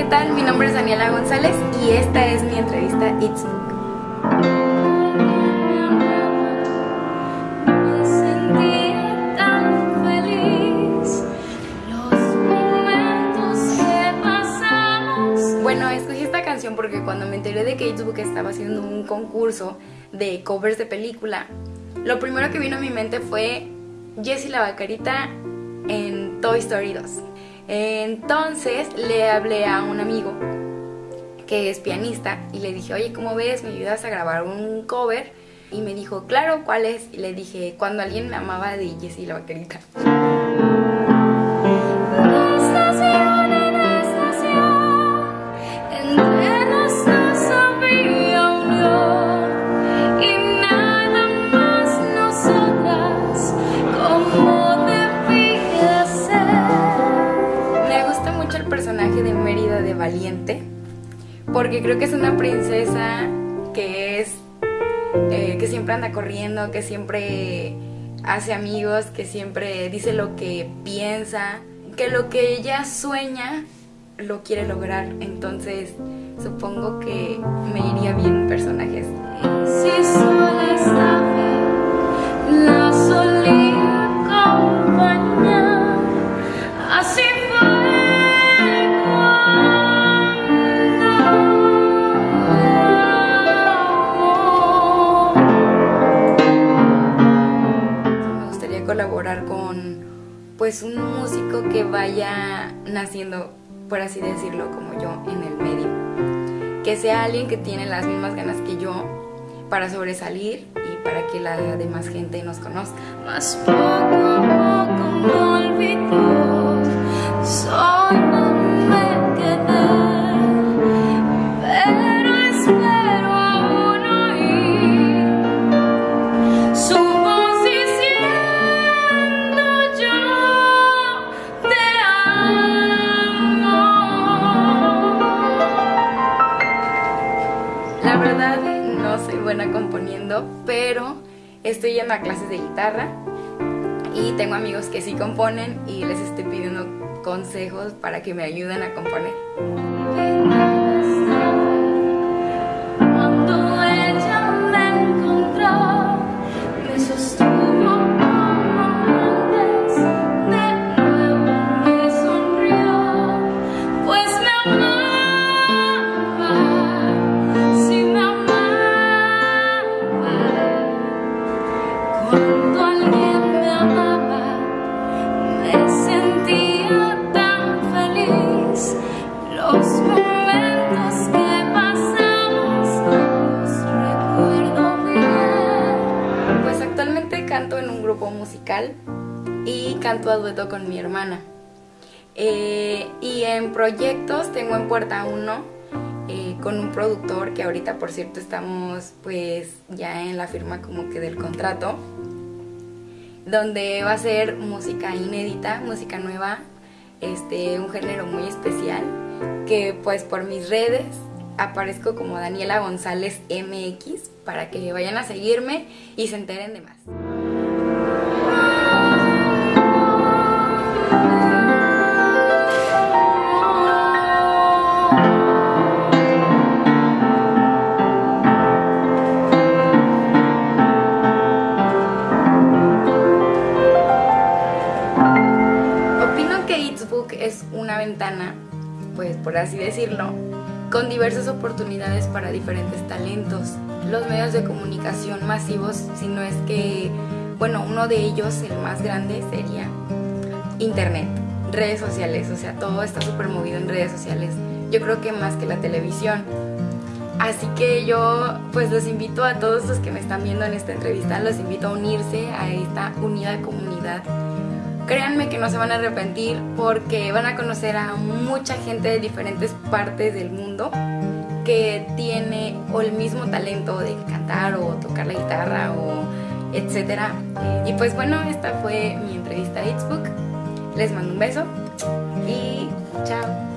¿qué tal? Mi nombre es Daniela González y esta es mi entrevista It's Book. Porque cuando me enteré de que It's Book estaba haciendo un concurso de covers de película, lo primero que vino a mi mente fue Jessie la Vacarita en Toy Story 2. Entonces le hablé a un amigo que es pianista y le dije, oye, ¿cómo ves? ¿Me ayudas a grabar un cover? Y me dijo, claro, ¿cuál es? Y le dije, cuando alguien me amaba de Jessie la Vacarita. Porque creo que es una princesa que es eh, que siempre anda corriendo, que siempre hace amigos, que siempre dice lo que piensa, que lo que ella sueña lo quiere lograr. Entonces supongo que me iría bien un personaje así. Si sola estaba, pues un músico que vaya naciendo, por así decirlo, como yo en el medio. Que sea alguien que tiene las mismas ganas que yo para sobresalir y para que la demás gente nos conozca. Mas poco poco componiendo, pero estoy yendo a clases de guitarra y tengo amigos que sí componen y les estoy pidiendo consejos para que me ayuden a componer. Musical y canto a dueto con mi hermana. Eh, y en proyectos tengo en puerta uno eh, con un productor que ahorita por cierto estamos pues ya en la firma como que del contrato donde va a ser música inédita, música nueva, este, un género muy especial que pues por mis redes aparezco como Daniela González MX para que vayan a seguirme y se enteren de más. Una ventana, pues por así decirlo, con diversas oportunidades para diferentes talentos. Los medios de comunicación masivos, si no es que, bueno, uno de ellos, el más grande, sería Internet, redes sociales, o sea, todo está súper movido en redes sociales. Yo creo que más que la televisión. Así que yo pues los invito a todos los que me están viendo en esta entrevista, los invito a unirse a esta unida comunidad. Créanme que no se van a arrepentir porque van a conocer a mucha gente de diferentes partes del mundo que tiene o el mismo talento de cantar o tocar la guitarra o etcétera. Y pues bueno, esta fue mi entrevista a It's Book. Les mando un beso y chao.